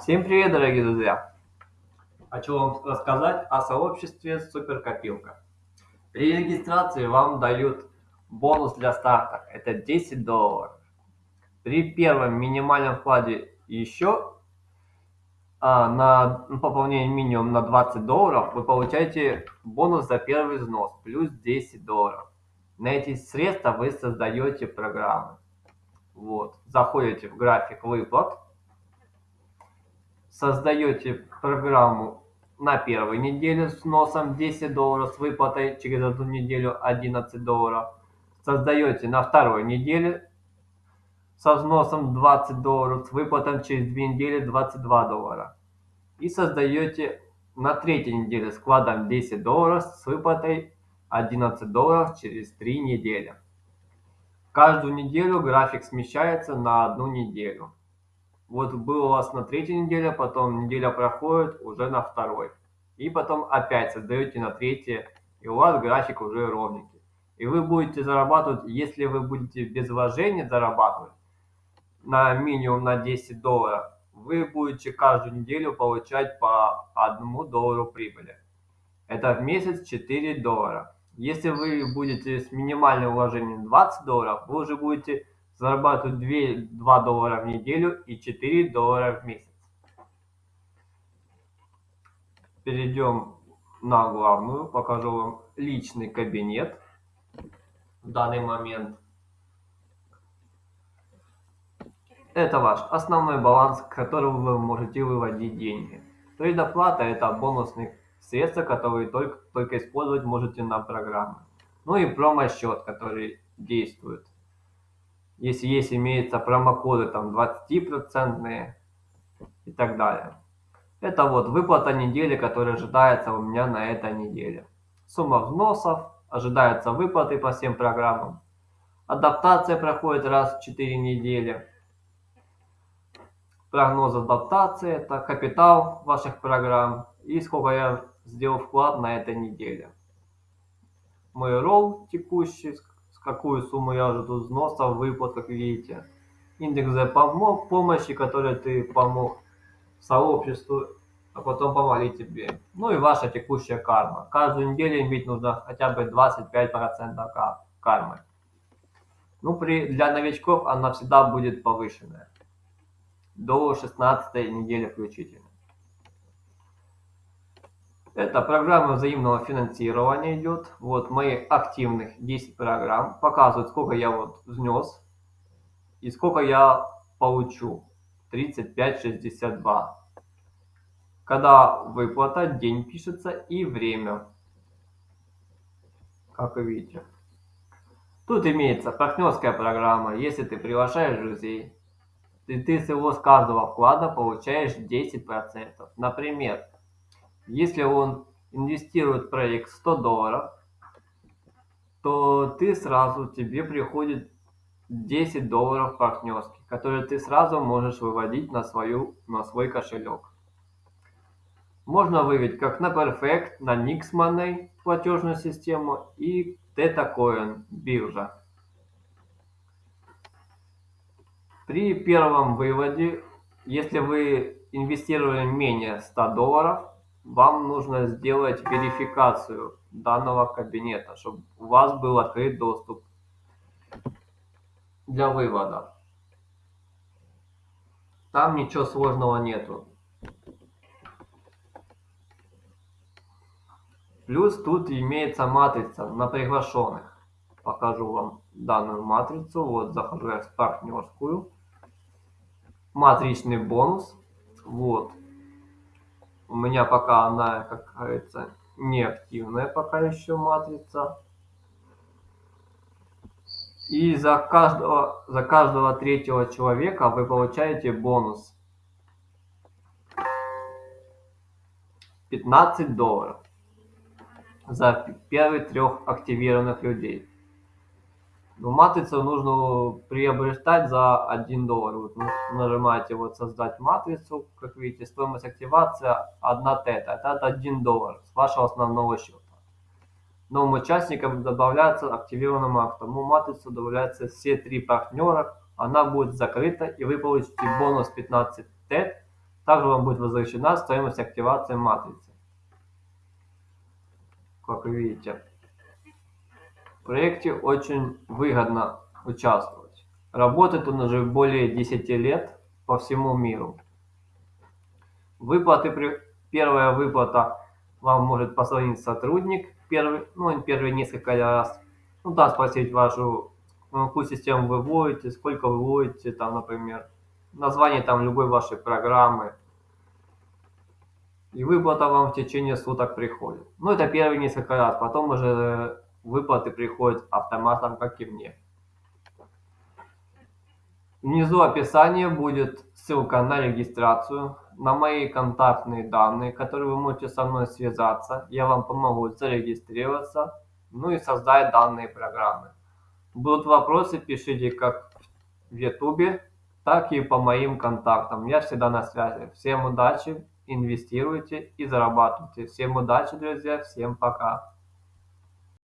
Всем привет, дорогие друзья! Хочу вам рассказать о сообществе Суперкопилка. При регистрации вам дают бонус для старта, это 10 долларов. При первом минимальном вкладе еще а, на пополнение минимум на 20 долларов вы получаете бонус за первый взнос, плюс 10 долларов. На эти средства вы создаете программы. Вот. Заходите в график выплат создаете программу на первой неделе с носом 10 долларов, с выплатой через одну неделю 11 долларов. Создаете на второй неделе со взносом 20 долларов, с выплатой через две недели 22 доллара. И создаете на третьей неделе с вкладом 10 долларов с выплатой 11 долларов через 3 недели. Каждую неделю график смещается на одну неделю. Вот был у вас на третьей неделе, потом неделя проходит уже на второй. И потом опять создаете на третье, и у вас график уже ровненький. И вы будете зарабатывать, если вы будете без вложения зарабатывать на минимум на 10 долларов, вы будете каждую неделю получать по 1 доллару прибыли. Это в месяц 4 доллара. Если вы будете с минимальным вложением 20 долларов, вы уже будете зарабатывать 2, 2 доллара в неделю и 4 доллара в месяц. Перейдем на главную, покажу вам личный кабинет в данный момент. Это ваш основной баланс, к которому вы можете выводить деньги. Предоплата – это бонусные средства, которые только, только использовать можете на программы. Ну и промо-счет, который действует если есть, имеются промокоды там 20% и так далее. Это вот выплата недели, которая ожидается у меня на этой неделе. Сумма взносов, ожидаются выплаты по всем программам. Адаптация проходит раз в 4 недели. Прогноз адаптации – это капитал ваших программ и сколько я сделал вклад на этой неделе. Мой ролл текущий, какую сумму я жду взноса, выплат, как видите. Индекс за помощи, который ты помог сообществу, а потом помогли тебе. Ну и ваша текущая карма. Каждую неделю иметь нужно хотя бы 25% кармы. Ну, при, для новичков она всегда будет повышенная. До 16 недели включительно. Это программа взаимного финансирования идет. Вот мои активных 10 программ. Показывают, сколько я вот внес и сколько я получу. 35,62. Когда выплата, день пишется и время. Как вы видите. Тут имеется партнерская программа. Если ты приглашаешь друзей, ты, ты с его с каждого вклада получаешь 10%. Например, если он инвестирует в проект 100 долларов, то ты сразу, тебе приходит 10 долларов партнерских, которые ты сразу можешь выводить на, свою, на свой кошелек. Можно вывести как на Perfect, на Nix Money платежную систему и TetaCoin биржа. При первом выводе, если вы инвестировали менее 100 долларов, вам нужно сделать верификацию данного кабинета, чтобы у вас был открыт доступ для вывода. Там ничего сложного нету. Плюс тут имеется матрица на приглашенных. Покажу вам данную матрицу. Вот захожу я в партнерскую. Матричный бонус. Вот у меня пока она, как говорится, не активная пока еще матрица. И за каждого, за каждого третьего человека вы получаете бонус. 15 долларов за первых трех активированных людей. Ну, матрицу нужно приобретать за 1 доллар. Вот нажимаете вот создать матрицу, как видите, стоимость активации 1 тета. Это 1 доллар с вашего основного счета. Новым участникам добавляется активированному автому матрицу, добавляются все три партнера. Она будет закрыта и вы получите бонус 15 тет Также вам будет возвращена стоимость активации матрицы. Как вы видите. В проекте очень выгодно участвовать. Работает он уже более 10 лет по всему миру. Выплаты. Первая выплата вам может позвонить сотрудник, первый, ну, первые несколько раз, ну, да, спросить вашу, ну, какую систему вы вводите, сколько вы вводите, там, например, название там любой вашей программы, и выплата вам в течение суток приходит. Ну, это первые несколько раз, потом уже выплаты приходят автоматом, как и мне. Внизу описания будет ссылка на регистрацию, на мои контактные данные, которые вы можете со мной связаться. Я вам помогу зарегистрироваться, ну и создать данные программы. Будут вопросы, пишите как в YouTube, так и по моим контактам. Я всегда на связи. Всем удачи, инвестируйте и зарабатывайте. Всем удачи, друзья, всем пока.